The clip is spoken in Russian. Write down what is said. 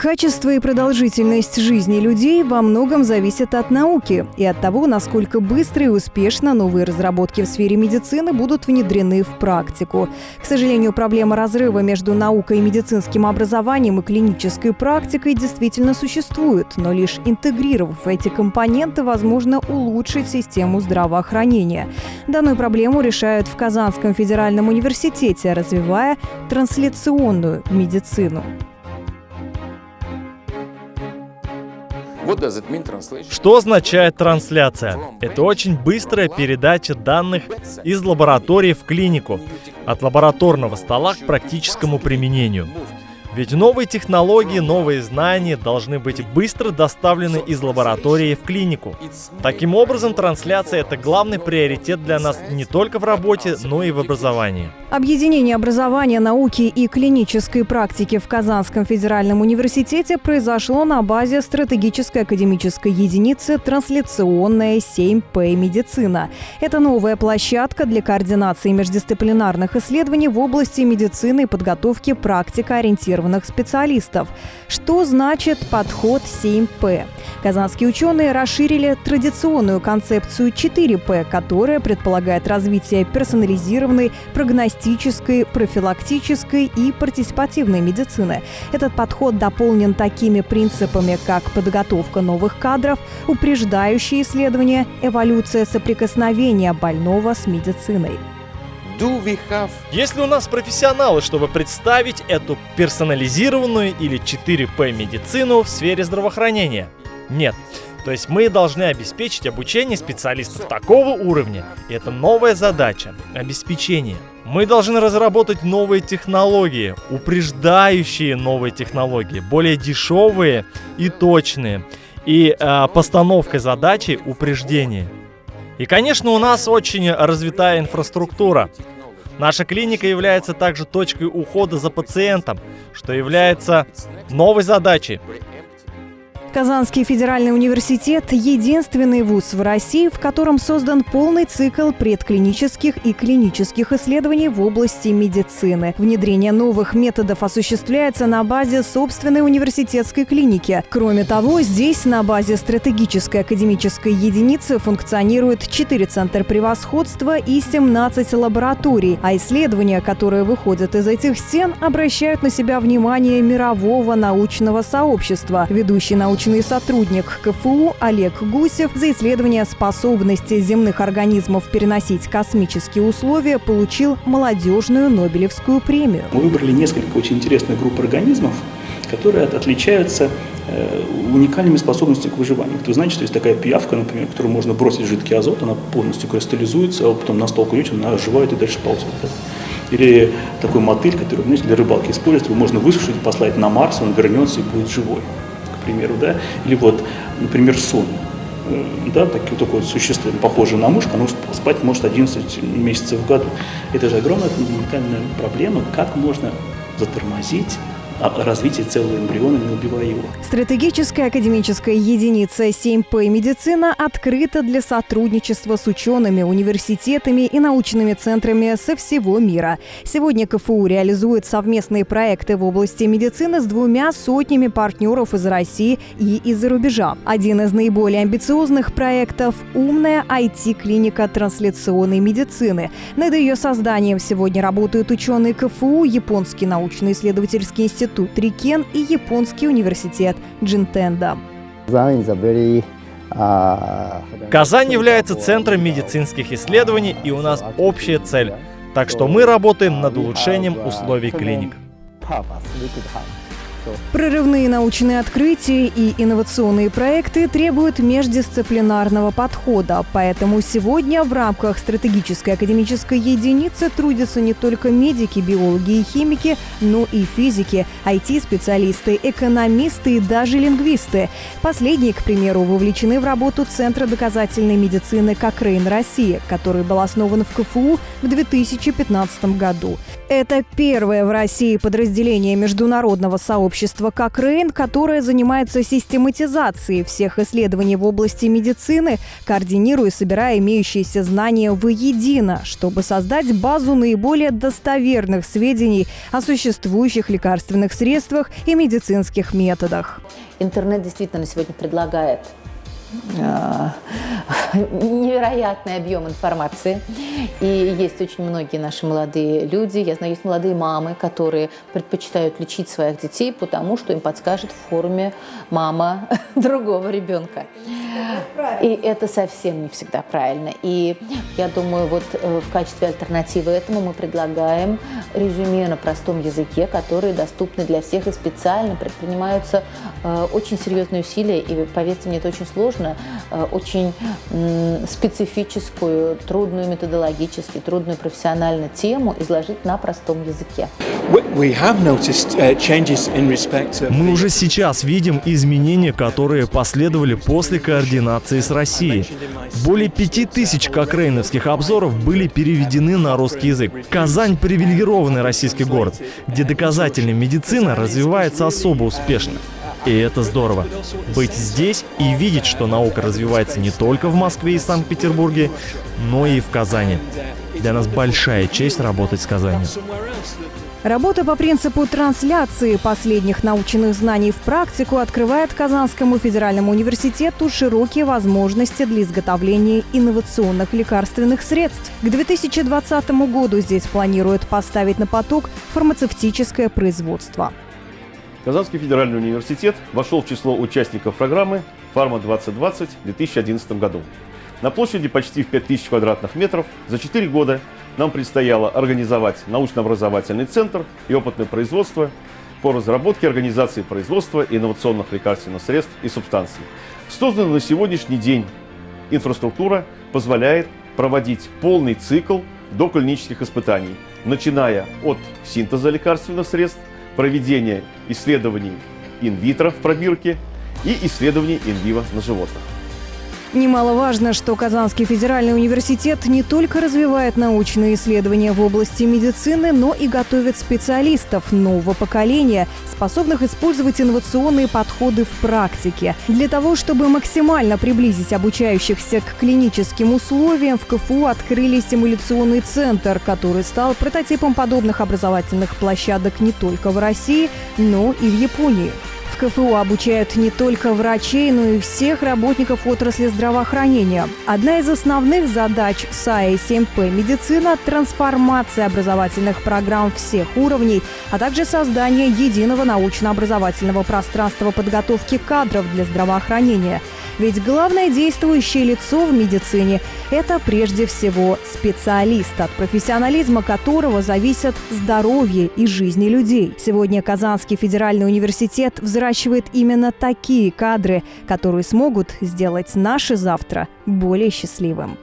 Качество и продолжительность жизни людей во многом зависит от науки и от того, насколько быстро и успешно новые разработки в сфере медицины будут внедрены в практику. К сожалению, проблема разрыва между наукой и медицинским образованием и клинической практикой действительно существует, но лишь интегрировав эти компоненты, возможно улучшить систему здравоохранения. Данную проблему решают в Казанском федеральном университете, развивая трансляционную медицину. Что означает трансляция? Это очень быстрая передача данных из лаборатории в клинику, от лабораторного стола к практическому применению. Ведь новые технологии, новые знания должны быть быстро доставлены из лаборатории в клинику. Таким образом, трансляция — это главный приоритет для нас не только в работе, но и в образовании. Объединение образования, науки и клинической практики в Казанском федеральном университете произошло на базе стратегической академической единицы «Трансляционная 7П медицина». Это новая площадка для координации междисциплинарных исследований в области медицины и подготовки практикоориентированных специалистов. Что значит подход 7П? Казанские ученые расширили традиционную концепцию 4П, которая предполагает развитие персонализированной прогностической диагностической, профилактической и партиципативной медицины. Этот подход дополнен такими принципами, как подготовка новых кадров, упреждающие исследования, эволюция соприкосновения больного с медициной. Если у нас профессионалы, чтобы представить эту персонализированную или 4P медицину в сфере здравоохранения? Нет. То есть мы должны обеспечить обучение специалистов такого уровня. И это новая задача – обеспечение. Мы должны разработать новые технологии, упреждающие новые технологии, более дешевые и точные. И э, постановкой задачи упреждение. И, конечно, у нас очень развитая инфраструктура. Наша клиника является также точкой ухода за пациентом, что является новой задачей Казанский федеральный университет – единственный вуз в России, в котором создан полный цикл предклинических и клинических исследований в области медицины. Внедрение новых методов осуществляется на базе собственной университетской клиники. Кроме того, здесь на базе стратегической академической единицы функционирует 4 центра превосходства и 17 лабораторий, а исследования, которые выходят из этих стен, обращают на себя внимание мирового научного сообщества. Ведущий научный научный сотрудник КФУ Олег Гусев за исследование способности земных организмов переносить космические условия получил молодежную Нобелевскую премию. Мы выбрали несколько очень интересных групп организмов, которые отличаются э, уникальными способностями к выживанию. Вы знаете, что есть такая пиявка, например, которую можно бросить в жидкий азот, она полностью кристаллизуется, а потом на стол клюнет, она оживает и дальше ползет. Или такой мотыль, который знаете, для рыбалки используют, его можно высушить, послать на Марс, он вернется и будет живой примеру, да, или вот, например, сон, э, да, такие, такое существо, похожее на мышку, оно спать может 11 месяцев в году. Это же огромная фундаментальная проблема, как можно затормозить развитие целого эмбриона, не убивая его. Стратегическая академическая единица 7П медицина открыта для сотрудничества с учеными, университетами и научными центрами со всего мира. Сегодня КФУ реализует совместные проекты в области медицины с двумя сотнями партнеров из России и из-за рубежа. Один из наиболее амбициозных проектов – умная IT-клиника трансляционной медицины. Над ее созданием сегодня работают ученые КФУ, Японский научно-исследовательский институт институт Рикен и японский университет Джинтенда. Казань является центром медицинских исследований, и у нас общая цель. Так что мы работаем над улучшением условий клиник. Прорывные научные открытия и инновационные проекты требуют междисциплинарного подхода, поэтому сегодня в рамках стратегической академической единицы трудятся не только медики, биологи и химики, но и физики, IT-специалисты, экономисты и даже лингвисты. Последние, к примеру, вовлечены в работу Центра доказательной медицины «Кокрейн России», который был основан в КФУ в 2015 году. Это первое в России подразделение международного сообщества общество Кокрейн, которое занимается систематизацией всех исследований в области медицины, координируя и собирая имеющиеся знания воедино, чтобы создать базу наиболее достоверных сведений о существующих лекарственных средствах и медицинских методах. Интернет действительно сегодня предлагает невероятный объем информации. И есть очень многие наши молодые люди, я знаю, есть молодые мамы, которые предпочитают лечить своих детей, потому что им подскажет в форуме мама другого ребенка. И это совсем не всегда правильно. И я думаю, вот э, в качестве альтернативы этому мы предлагаем резюме на простом языке, которые доступны для всех и специально предпринимаются э, очень серьезные усилия. И поверьте мне, это очень сложно, э, очень специфическую, трудную методологически, трудную профессионально тему изложить на простом языке. Uh, мы уже сейчас видим изменения, которые последовали после координации с Россией. Более пяти тысяч кокрейновских обзоров были переведены на русский язык. Казань – привилегированный российский город, где доказательная медицина развивается особо успешно. И это здорово. Быть здесь и видеть, что наука развивается не только в Москве и Санкт-Петербурге, но и в Казани. Для нас большая честь работать с Казанью. Работа по принципу трансляции последних научных знаний в практику открывает Казанскому федеральному университету широкие возможности для изготовления инновационных лекарственных средств. К 2020 году здесь планируют поставить на поток фармацевтическое производство. Казанский федеральный университет вошел в число участников программы «Фарма-2020» в 2011 году. На площади почти в 5000 квадратных метров за 4 года нам предстояло организовать научно-образовательный центр и опытное производство по разработке организации производства инновационных лекарственных средств и субстанций. Созданная на сегодняшний день инфраструктура позволяет проводить полный цикл доклинических испытаний, начиная от синтеза лекарственных средств, проведения исследований инвитро в пробирке и исследований инвиво на животных. Немаловажно, что Казанский федеральный университет не только развивает научные исследования в области медицины, но и готовит специалистов нового поколения, способных использовать инновационные подходы в практике. Для того, чтобы максимально приблизить обучающихся к клиническим условиям, в КФУ открыли симуляционный центр, который стал прототипом подобных образовательных площадок не только в России, но и в Японии. КФУ обучают не только врачей, но и всех работников отрасли здравоохранения. Одна из основных задач САИ 7П «Медицина» – трансформация образовательных программ всех уровней, а также создание единого научно-образовательного пространства подготовки кадров для здравоохранения – ведь главное действующее лицо в медицине – это прежде всего специалист, от профессионализма которого зависят здоровье и жизни людей. Сегодня Казанский федеральный университет взращивает именно такие кадры, которые смогут сделать наше завтра более счастливым.